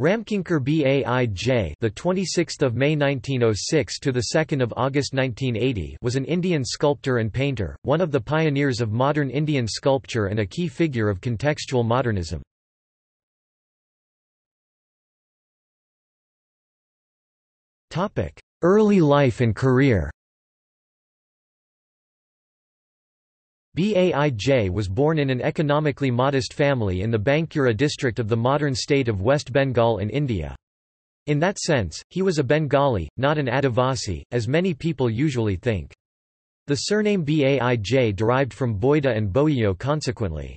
Ramkinkar Baij, the 26th of May 1906 to the 2nd of August 1980, was an Indian sculptor and painter, one of the pioneers of modern Indian sculpture and a key figure of contextual modernism. Topic: Early life and career. Baij was born in an economically modest family in the Bankura district of the modern state of West Bengal in India. In that sense, he was a Bengali, not an Adivasi, as many people usually think. The surname Baij derived from Boida and Boio consequently.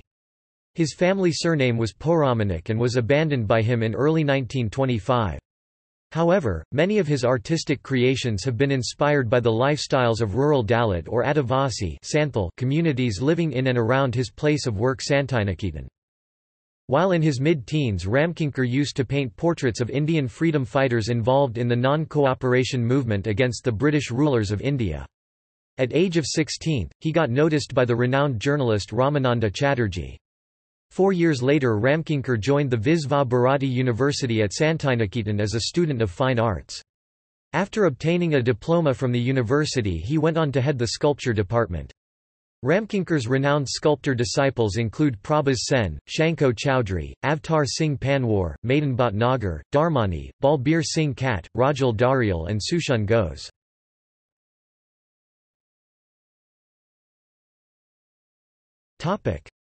His family surname was Poramanik and was abandoned by him in early 1925. However, many of his artistic creations have been inspired by the lifestyles of rural Dalit or Adivasi communities living in and around his place of work Santiniketan. While in his mid-teens Ramkinkar used to paint portraits of Indian freedom fighters involved in the non-cooperation movement against the British rulers of India. At age of 16, he got noticed by the renowned journalist Ramananda Chatterjee. Four years later Ramkinkar joined the Visva Bharati University at Santiniketan as a student of fine arts. After obtaining a diploma from the university he went on to head the sculpture department. Ramkinkar's renowned sculptor disciples include Prabhas Sen, Sankho Chaudhuri, Avtar Singh Panwar, Madan Bhatnagar, Dharmani, Balbir Singh Katt, Rajul Dhariyal and Sushen Ghosh.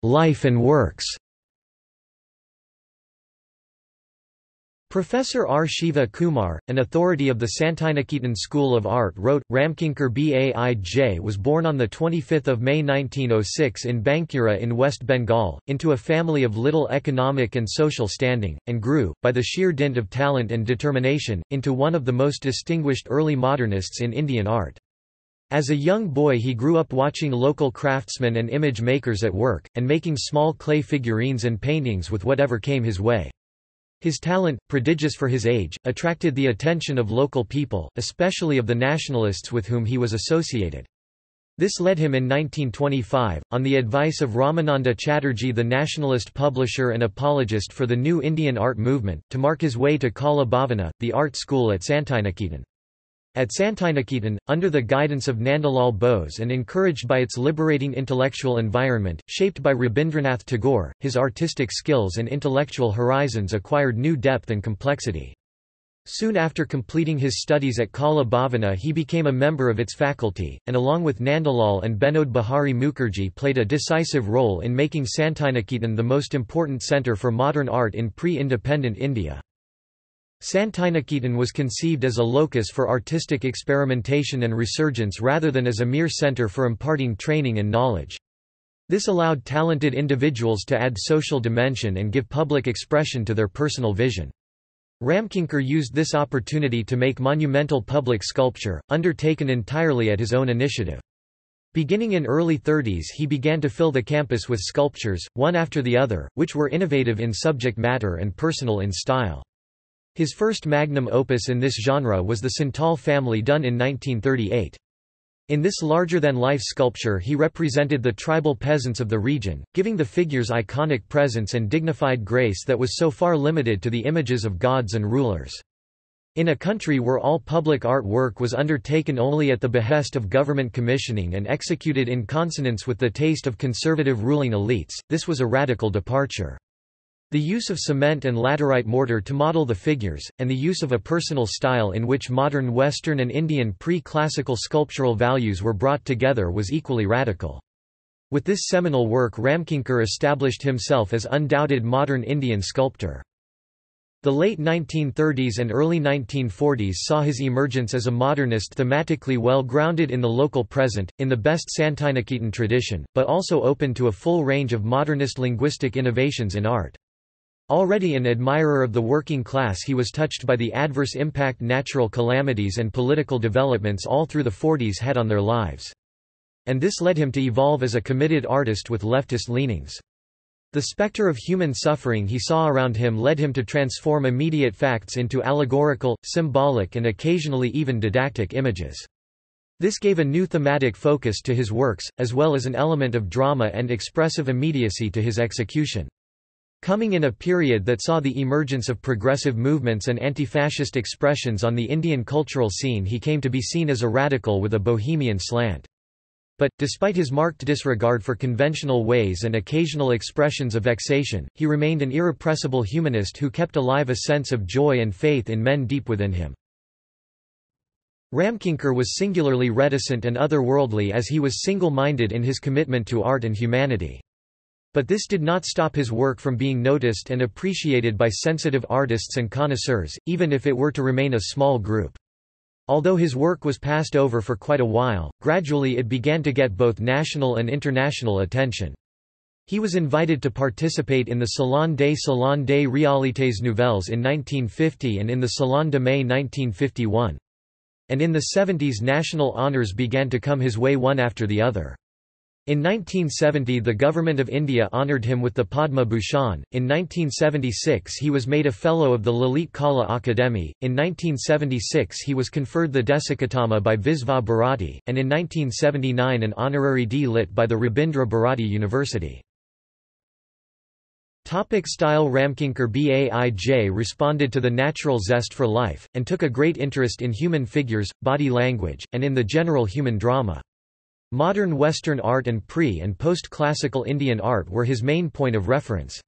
Life and works Professor R. Siva Kumar, an authority of the Santiniketan School of Art wrote, Ramkinkar Baij was born on 25 May 1906 in Bankura in West Bengal, into a family of little economic and social standing, and grew, by the sheer dint of talent and determination, into one of the most distinguished early modernists in Indian art. As a young boy he grew up watching local craftsmen and image makers at work, and making small clay figurines and paintings with whatever came his way. His talent, prodigious for his age, attracted the attention of local people, especially of the nationalists with whom he was associated. This led him in 1925, on the advice of Ramananda Chatterjee the nationalist publisher and apologist for the new Indian art movement, to mark his way to Kala Bhavana, the art school at Santiniketan. At Santiniketan, under the guidance of Nandalal Bose and encouraged by its liberating intellectual environment, shaped by Rabindranath Tagore, his artistic skills and intellectual horizons acquired new depth and complexity. Soon after completing his studies at Kala Bhavana he became a member of its faculty, and along with Nandalal and Binod Bihari Mukherjee played a decisive role in making Santiniketan the most important centre for modern art in pre-independent India. Santiniketan was conceived as a locus for artistic experimentation and resurgence rather than as a mere center for imparting training and knowledge. This allowed talented individuals to add social dimension and give public expression to their personal vision. Ramkinkar used this opportunity to make monumental public sculpture, undertaken entirely at his own initiative. Beginning in early 30s he began to fill the campus with sculptures, one after the other, which were innovative in subject matter and personal in style. His first magnum opus in this genre was the Santal family done in 1938. In this larger-than-life sculpture he represented the tribal peasants of the region, giving the figures iconic presence and dignified grace that was so far limited to the images of gods and rulers. In a country where all public art work was undertaken only at the behest of government commissioning and executed in consonance with the taste of conservative ruling elites, this was a radical departure. The use of cement and laterite mortar to model the figures, and the use of a personal style in which modern Western and Indian pre-classical sculptural values were brought together was equally radical. With this seminal work Ramkinkar established himself as undoubted modern Indian sculptor. The late 1930s and early 1940s saw his emergence as a modernist thematically well grounded in the local present, in the best Santiniketan tradition, but also open to a full range of modernist linguistic innovations in art. Already an admirer of the working class he was touched by the adverse impact natural calamities and political developments all through the 40s had on their lives. And this led him to evolve as a committed artist with leftist leanings. The specter of human suffering he saw around him led him to transform immediate facts into allegorical, symbolic and occasionally even didactic images. This gave a new thematic focus to his works, as well as an element of drama and expressive immediacy to his execution. Coming in a period that saw the emergence of progressive movements and anti-fascist expressions on the Indian cultural scene he came to be seen as a radical with a bohemian slant. But, despite his marked disregard for conventional ways and occasional expressions of vexation, he remained an irrepressible humanist who kept alive a sense of joy and faith in men deep within him. Ramkinkar was singularly reticent and otherworldly as he was single-minded in his commitment to art and humanity. But this did not stop his work from being noticed and appreciated by sensitive artists and connoisseurs, even if it were to remain a small group. Although his work was passed over for quite a while, gradually it began to get both national and international attention. He was invited to participate in the Salon des Salons des Réalités Nouvelles in 1950 and in the Salon de Mai 1951. And in the 70s national honours began to come his way one after the other. In 1970 the Government of India honoured him with the Padma Bhushan, in 1976 he was made a Fellow of the Lalit Kala Akademi, in 1976 he was conferred the Deshikottama by Visva Bharati, and in 1979 an honorary D-Lit by the Rabindra Bharati University. Topic style Ramkinkar Baij responded to the natural zest for life, and took a great interest in human figures, body language, and in the general human drama. Modern Western art and pre- and post-classical Indian art were his main point of reference.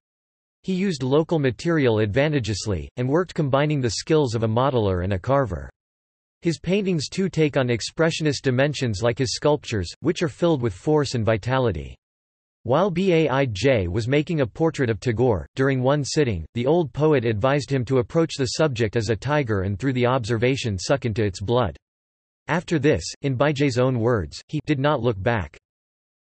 He used local material advantageously, and worked combining the skills of a modeler and a carver. His paintings too take on expressionist dimensions like his sculptures, which are filled with force and vitality. While Baij was making a portrait of Tagore, during one sitting, the old poet advised him to approach the subject as a tiger and through the observation suck into its blood. After this, in Baij's own words, he did not look back.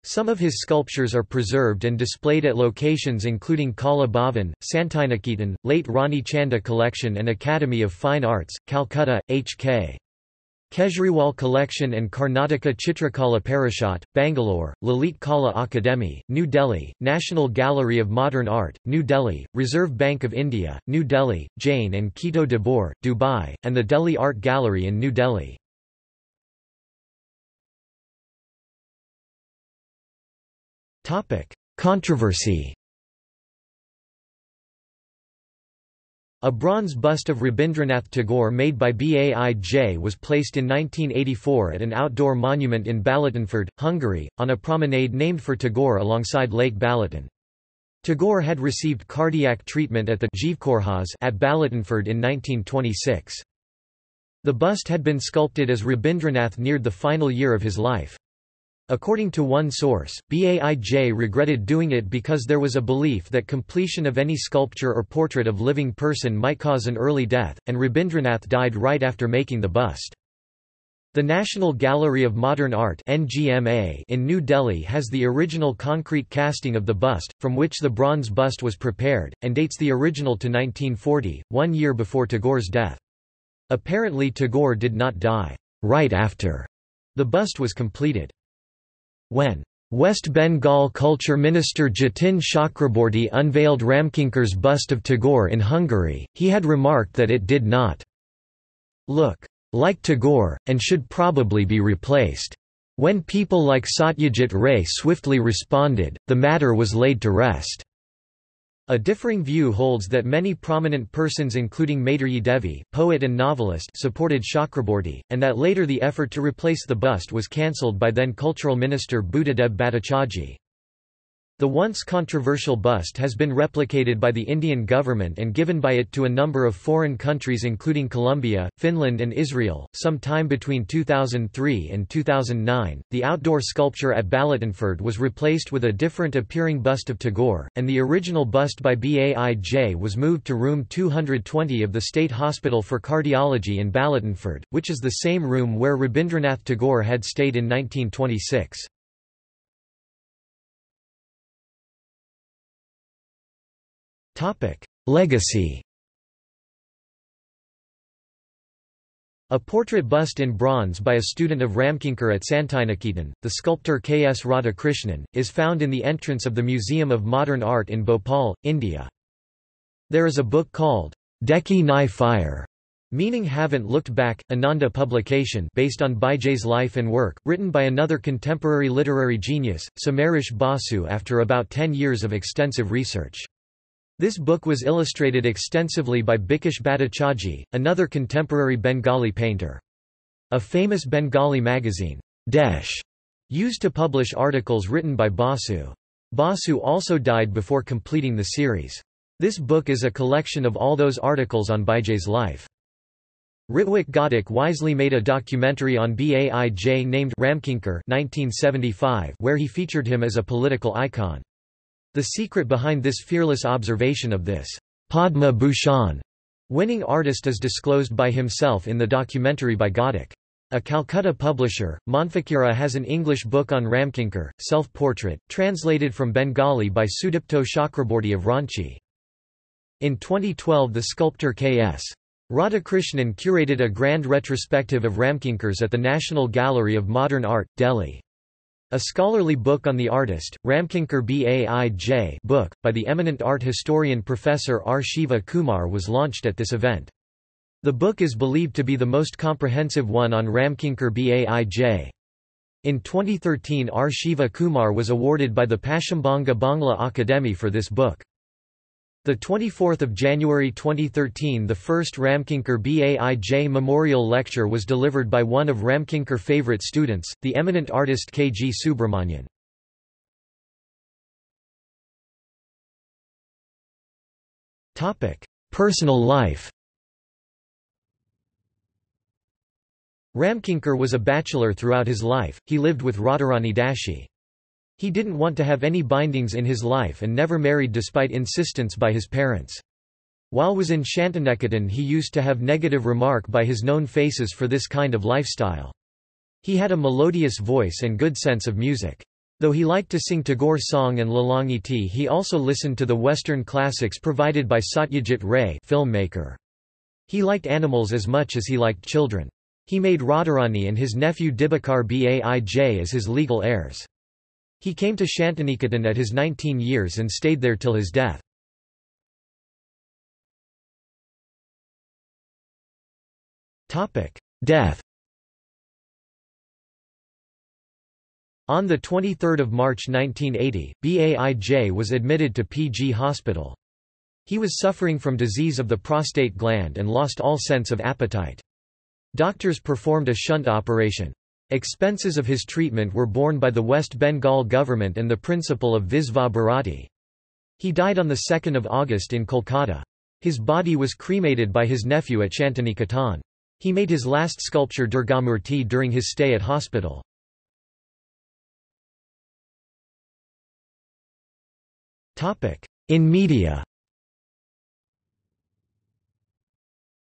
Some of his sculptures are preserved and displayed at locations including Kala Bhavan, Santiniketan, Late Rani Chanda Collection and Academy of Fine Arts, Calcutta, H.K. Kejriwal Collection and Karnataka Chitrakala Parishad, Bangalore, Lalit Kala Akademi, New Delhi, National Gallery of Modern Art, New Delhi, Reserve Bank of India, New Delhi, Jane and Kito de Boer, Dubai, and the Delhi Art Gallery in New Delhi. Topic: Controversy. A bronze bust of Rabindranath Tagore made by Baij was placed in 1984 at an outdoor monument in Balatonfüred, Hungary, on a promenade named for Tagore alongside Lake Balaton. Tagore had received cardiac treatment at the Zsív at Balatonfüred in 1926. The bust had been sculpted as Rabindranath neared the final year of his life. According to one source, Baij regretted doing it because there was a belief that completion of any sculpture or portrait of living person might cause an early death, and Rabindranath died right after making the bust. The National Gallery of Modern Art NGMA in New Delhi has the original concrete casting of the bust, from which the bronze bust was prepared, and dates the original to 1940, one year before Tagore's death. Apparently Tagore did not die right after the bust was completed. When West Bengal Culture Minister Jatin Chakraborty unveiled Ramkinkar's bust of Tagore in Hungary, he had remarked that it did not look like Tagore, and should probably be replaced. When people like Satyajit Ray swiftly responded, the matter was laid to rest. A differing view holds that many prominent persons including Maitreyi Devi, poet and novelist supported Chakraborty, and that later the effort to replace the bust was cancelled by then Cultural Minister Buddhadeb Bhattacharjee. The once controversial bust has been replicated by the Indian government and given by it to a number of foreign countries including Colombia, Finland and Israel. Some time between 2003 and 2009, the outdoor sculpture at Balatonfüred was replaced with a different appearing bust of Tagore, and the original bust by Baij was moved to room 220 of the State Hospital for Cardiology in Balatonfüred, which is the same room where Rabindranath Tagore had stayed in 1926. Legacy A portrait bust in bronze by a student of Ramkinkar at Santiniketan, the sculptor K. S. Radhakrishnan, is found in the entrance of the Museum of Modern Art in Bhopal, India. There is a book called Dekhi Nai Fire, meaning Haven't Looked Back, Ananda publication based on Baij's life and work, written by another contemporary literary genius, Samaresh Basu after about ten years of extensive research. This book was illustrated extensively by Bikash Bhattacharjee, another contemporary Bengali painter. A famous Bengali magazine, Desh, used to publish articles written by Basu. Basu also died before completing the series. This book is a collection of all those articles on Bijay's life. Ritwik Ghatak wisely made a documentary on Baij named Ramkinkar 1975 where he featured him as a political icon. The secret behind this fearless observation of this Padma Bhushan winning artist is disclosed by himself in the documentary by Ghatak. A Calcutta publisher, Monfakira has an English book on Ramkinkar, self-portrait, translated from Bengali by Sudipto Chakraborty of Ranchi. In 2012 the sculptor K.S. Radhakrishnan curated a grand retrospective of Ramkinkars at the National Gallery of Modern Art, Delhi. A scholarly book on the artist, Ramkinkar Baij book, by the eminent art historian Professor R. Siva Kumar was launched at this event. The book is believed to be the most comprehensive one on Ramkinkar Baij. In 2013 R. Siva Kumar was awarded by the Paschimbanga Bangla Akademi for this book. The 24th of January 2013 the first Ramkinkar Baij Memorial Lecture was delivered by one of Ramkinkar favorite students, the eminent artist K. G. Subramanyan. Personal life Ramkinkar was a bachelor throughout his life, he lived with Radharani Dashi. He didn't want to have any bindings in his life and never married despite insistence by his parents. While was in Shantiniketan he used to have negative remark by his known faces for this kind of lifestyle. He had a melodious voice and good sense of music. Though he liked to sing Tagore song and Lalangiti he also listened to the Western classics provided by Satyajit Ray filmmaker. He liked animals as much as he liked children. He made Radharani and his nephew Dibakar Baij as his legal heirs. He came to Shantiniketan at his 19 years and stayed there till his death. Death On 23 March 1980, Baij was admitted to PG Hospital. He was suffering from disease of the prostate gland and lost all sense of appetite. Doctors performed a shunt operation. Expenses of his treatment were borne by the West Bengal government and the principal of Visva Bharati. He died on 2 August in Kolkata. His body was cremated by his nephew at Shantiniketan. He made his last sculpture Durgamurti during his stay at hospital. In media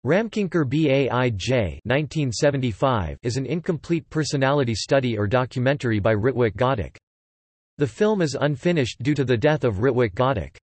Ramkinkar Baij 1975 is an incomplete personality study or documentary by Ritwik Ghatak. The film is unfinished due to the death of Ritwik Ghatak.